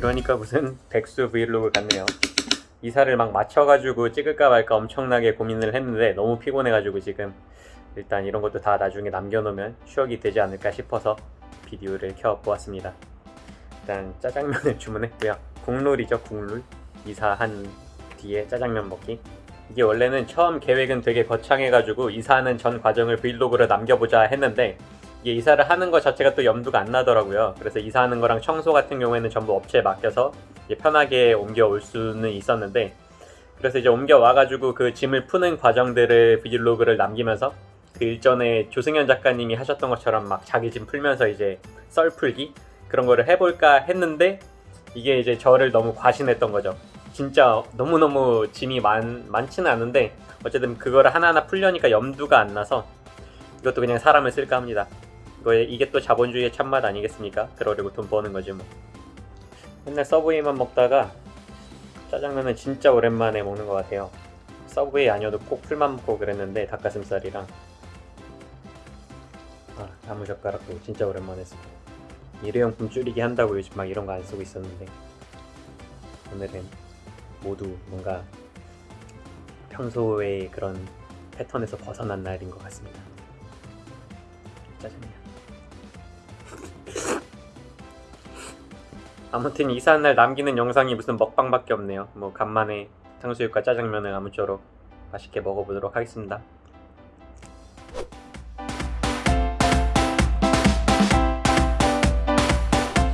이러니까 무슨 백수 브이로그 같네요. 이사를 막 맞춰가지고 찍을까 말까 엄청나게 고민을 했는데 너무 피곤해가지고 지금 일단 이런 것도 다 나중에 남겨놓으면 추억이 되지 않을까 싶어서 비디오를 켜보았습니다. 일단 짜장면을 주문했고요. 국룰이죠 국룰. 이사한 뒤에 짜장면 먹기. 이게 원래는 처음 계획은 되게 거창해가지고 이사하는 전 과정을 브이로그로 남겨보자 했는데 이게 이사를 하는 것 자체가 또 염두가 안 나더라고요. 그래서 이사하는 거랑 청소 같은 경우에는 전부 업체에 맡겨서 편하게 옮겨올 수는 있었는데 그래서 이제 옮겨와가지고 그 짐을 푸는 과정들을 브이로그를 남기면서 그 일전에 조승현 작가님이 하셨던 것처럼 막 자기 짐 풀면서 이제 썰 풀기? 그런 거를 해볼까 했는데 이게 이제 저를 너무 과신했던 거죠. 진짜 너무너무 짐이 많, 많지는 않은데 어쨌든 그거를 하나하나 풀려니까 염두가 안 나서 이것도 그냥 사람을 쓸까 합니다 이거에 이게 또 자본주의의 참맛 아니겠습니까? 그러려고 돈 버는 거지 뭐. 맨날 서브웨이만 먹다가 짜장면은 진짜 오랜만에 먹는 것 같아요. 서브웨이 아니어도 꼭 풀만 먹고 그랬는데 닭가슴살이랑. 아 나무젓가락도 진짜 오랜만에 쓰고 일회용품 줄이기 한다고 요즘 막 이런 거 안 쓰고 있었는데. 오늘은 모두 뭔가 평소의 그런 패턴에서 벗어난 날인 것 같습니다. 짜장면 아무튼 이사한 날 남기는 영상이 무슨 먹방밖에 없네요. 뭐 간만에 탕수육과 짜장면을 아무쪼록 맛있게 먹어보도록 하겠습니다.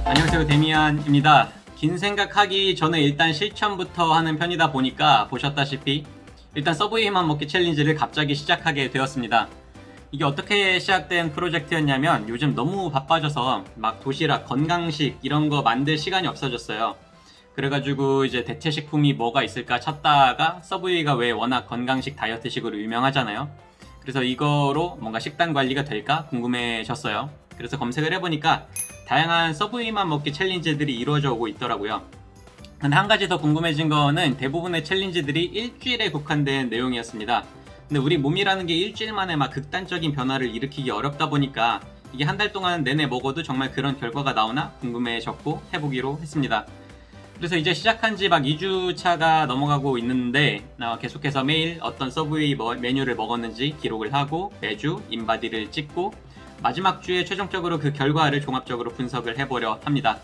안녕하세요 데미안입니다. 긴 생각하기 전에 일단 실천부터 하는 편이다 보니까 보셨다시피 일단 서브웨이만 먹기 챌린지를 갑자기 시작하게 되었습니다 이게 어떻게 시작된 프로젝트였냐면 요즘 너무 바빠져서 막 도시락, 건강식 이런 거 만들 시간이 없어졌어요. 그래가지고 이제 대체 식품이 뭐가 있을까 찾다가 서브웨이가 왜 워낙 건강식 다이어트식으로 유명하잖아요. 그래서 이거로 뭔가 식단 관리가 될까 궁금해졌어요. 그래서 검색을 해보니까 다양한 서브웨이만 먹기 challenge들이 이루어져 오고 있더라고요. 근데 한 가지 더 궁금해진 거는 대부분의 challenge들이 일주일에 국한된 내용이었습니다 근데 우리 몸이라는 게 일주일 만에 막 극단적인 변화를 일으키기 어렵다 보니까 이게 한 달 동안 내내 먹어도 정말 그런 결과가 나오나 궁금해졌고 해보기로 했습니다 그래서 이제 시작한 지 막 2주 차가 넘어가고 있는데 계속해서 매일 어떤 서브웨이 메뉴를 먹었는지 기록을 하고 매주 인바디를 찍고 마지막 주에 최종적으로 그 결과를 종합적으로 분석을 해보려 합니다.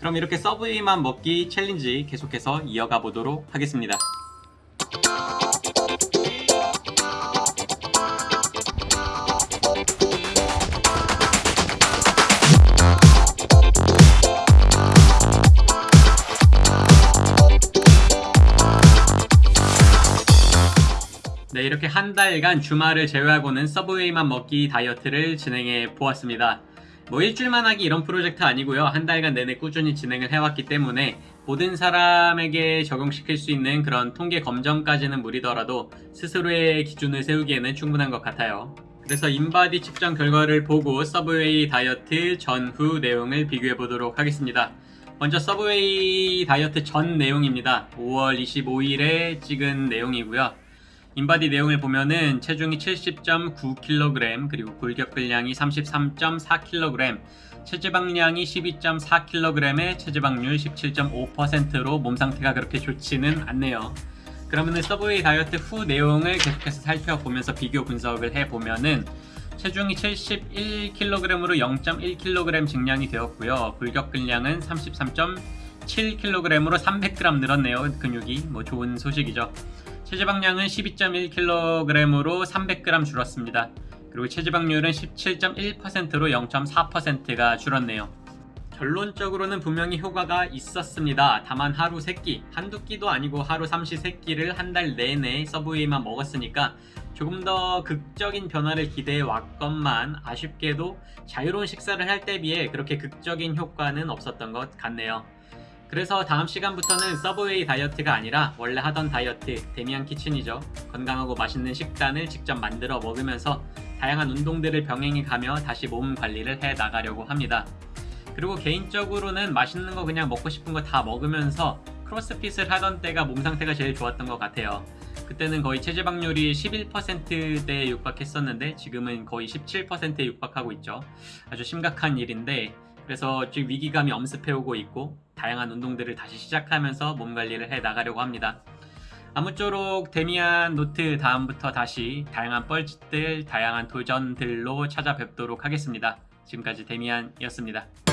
그럼 이렇게 서브웨이만 먹기 챌린지 계속해서 이어가 보도록 하겠습니다. 네 이렇게 한 달간 주말을 제외하고는 서브웨이만 먹기 다이어트를 진행해 보았습니다. 뭐 일주일만 하기 이런 프로젝트 아니고요. 한 달간 내내 꾸준히 진행을 해왔기 때문에 모든 사람에게 적용시킬 수 있는 그런 통계 검정까지는 무리더라도 스스로의 기준을 세우기에는 충분한 것 같아요. 그래서 인바디 측정 결과를 보고 서브웨이 다이어트 전후 내용을 비교해 보도록 하겠습니다. 먼저 서브웨이 다이어트 전 내용입니다. 5월 25일에 찍은 내용이고요 인바디 내용을 보면은 체중이 70.9kg 그리고 골격근량이 33.4kg 체지방량이 12.4kg에 체지방률 17.5%로 몸 상태가 그렇게 좋지는 않네요. 그러면은 서브웨이 다이어트 후 내용을 계속해서 살펴보면서 비교 분석을 해보면은 체중이 71kg으로 0.1kg 증량이 되었고요. 골격근량은 33.7kg으로 300g 늘었네요. 근육이. 뭐 좋은 소식이죠 체지방량은 12.1kg으로 300g 줄었습니다. 그리고 체지방률은 17.1%로 0.4%가 줄었네요. 결론적으로는 분명히 효과가 있었습니다. 다만 하루 3끼, 한두 끼도 아니고 하루 삼시 3끼를 한 달 내내 서브웨이만 먹었으니까 조금 더 극적인 변화를 기대해 왔건만 아쉽게도 자유로운 식사를 할 때 비해 그렇게 극적인 효과는 없었던 것 같네요. 그래서 다음 시간부터는 서브웨이 다이어트가 아니라 원래 하던 다이어트 데미안 키친이죠. 건강하고 맛있는 식단을 직접 만들어 먹으면서 다양한 운동들을 병행해 가며 다시 몸 관리를 해 나가려고 합니다. 그리고 개인적으로는 맛있는 거 그냥 먹고 싶은 거 다 먹으면서 크로스핏을 하던 때가 몸 상태가 제일 좋았던 것 같아요. 그때는 거의 체지방률이 11%대에 육박했었는데 지금은 거의 17%에 육박하고 있죠. 아주 심각한 일인데 그래서 지금 위기감이 엄습해오고 있고 다양한 운동들을 다시 시작하면서 몸 관리를 해 나가려고 합니다. 아무쪼록 데미안 노트 다음부터 다시 다양한 뻘짓들, 다양한 도전들로 찾아뵙도록 하겠습니다. 지금까지 데미안이었습니다.